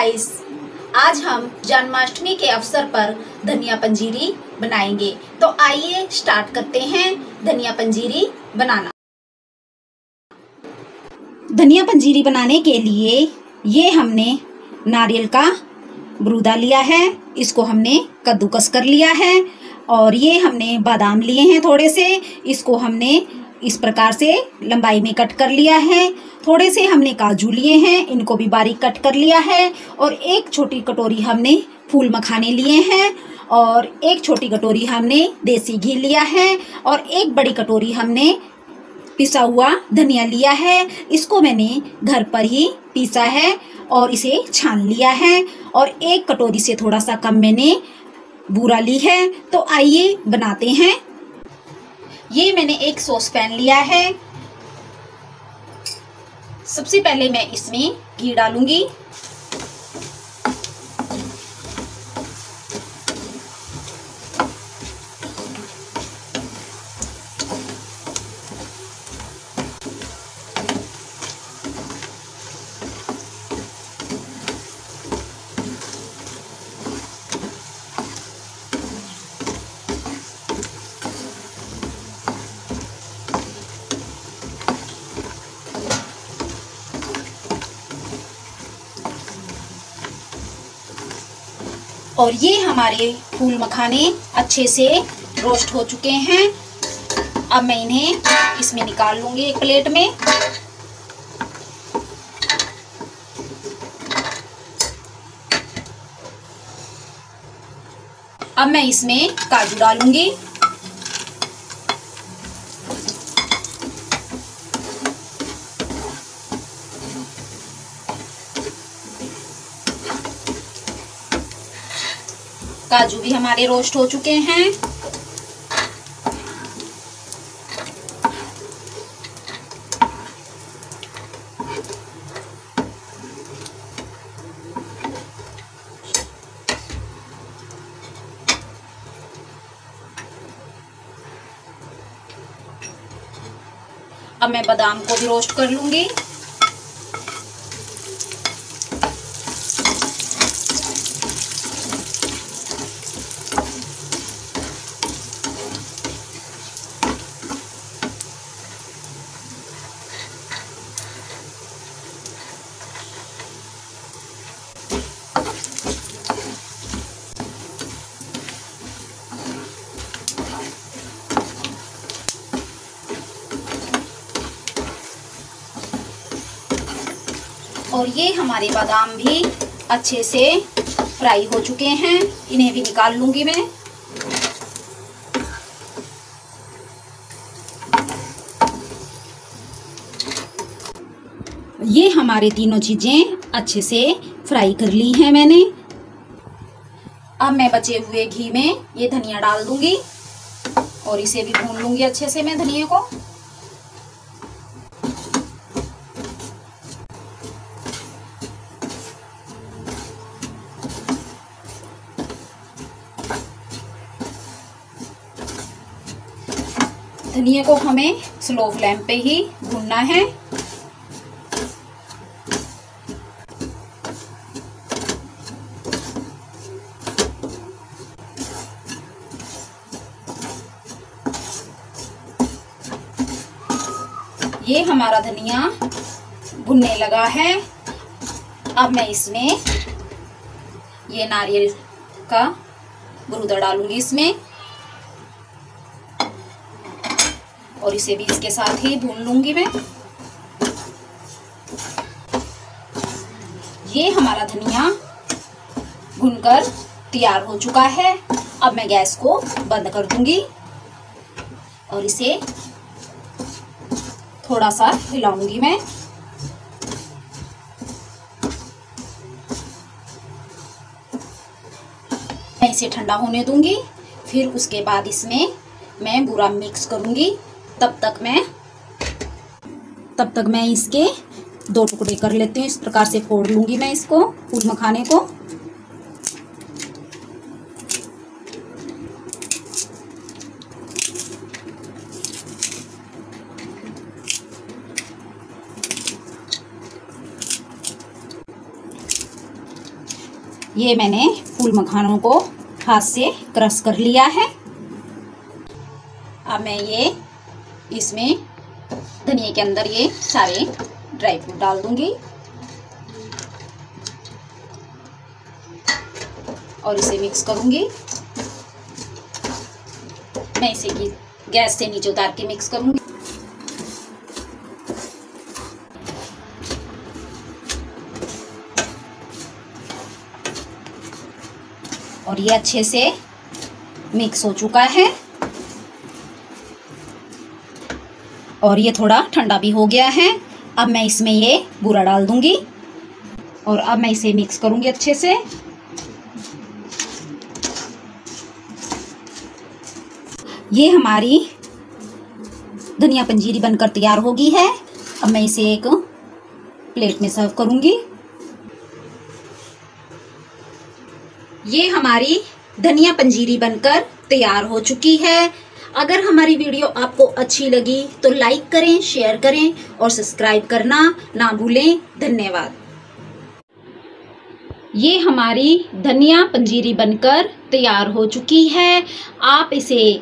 Guys आज हम जन्माष्टमी के अवसर पर धनिया पंजीरी बनाएँगे। तो आइए स्टार्ट करते हैं धनिया पंजीरी बनाना। धनिया पंजीरी बनाने के लिए ये हमने नारियल का ब्रूदा लिया है, इसको हमने कद्दूकस कर लिया है, और ये हमने बादाम लिए हैं थोड़े से, इसको हमने इस प्रकार से लंबाई में कट कर लिया है। थोड़े से हमने काजू लिए हैं, इनको भी बारीक कट कर लिया है और एक छोटी कटोरी हमने फूल मखाने लिए हैं और एक छोटी कटोरी हमने देसी घी लिया है और एक बड़ी कटोरी हमने पिसा हुआ धनिया लिया है। इसको मैंने घर पर ही पीसा है और इसे छान लिया है और एक कटोरी से थोड़ा सा कम मैंने बूरा ली है। तो आइए बनाते हैं। ये मैंने एक सॉस पैन लिया है। सबसे पहले मैं इसमें घी डालूँगी। और ये हमारे फूल मखाने अच्छे से रोस्ट हो चुके हैं। अब मैं इन्हें इसमें निकाल लूँगी एक प्लेट में। अब मैं इसमें काजू डालूँगी। काजू भी हमारे रोस्ट हो चुके हैं। अब मैं बादाम को भी रोस्ट कर लूँगी। और ये हमारे बादाम भी अच्छे से फ्राई हो चुके हैं। इन्हें भी निकाल लूँगी मैं। ये हमारे तीनों चीज़ें अच्छे से फ्राई कर ली हैं मैंने। अब मैं बचे हुए घी में ये धनिया डाल दूँगी और इसे भी भून लूँगी अच्छे से मैं धनिया को। धनिया को हमें स्लो फ्लेम पे ही भूनना है। ये हमारा धनिया भुनने लगा है। अब मैं इसमें ये नारियल का गुरुदा डालूँगी इसमें। और इसे भी इसके साथ ही भून लूँगी मैं। ये हमारा धनिया भुनकर तैयार हो चुका है। अब मैं गैस को बंद कर दूँगी और इसे थोड़ा सा हिलाऊँगी मैं। मैं इसे ठंडा होने दूँगी, फिर उसके बाद इसमें मैं बुरा मिक्स करूँगी। तब तक मैं, तब तक मैं इसके दो टुकड़े कर लेती हूँ। इस प्रकार से फोड़ लूँगी मैं इसको फूल मखाने को। ये मैंने फूल मखानों को हाथ से क्रश कर लिया है। अब मैं ये इसमें धनिया के अंदर ये सारे ड्राई फ्रूट डाल दूँगी। और इसे मिक्स करूँगी। मैं इसे गैस से नीचे उतार के मिक्स करूँगी। और ये अच्छे से मिक्स हो चुका है। और ये थोड़ा ठंडा भी हो गया है। अब मैं इसमें ये बूरा डाल दूँगी और अब मैं इसे मिक्स करूँगी अच्छे से। ये हमारी धनिया पंजीरी बनकर तैयार हो गई है। अब मैं इसे एक प्लेट में सर्व करूँगी। ये हमारी धनिया पंजीरी बनकर तैयार हो चुकी है। अगर हमारी वीडियो आपको अच्छी लगी तो लाइक करें शेयर करें और सब्सक्राइब करना ना भूलें। धन्यवाद। ये हमारी धनिया पंजीरी बनकर तैयार हो चुकी है। आप इसे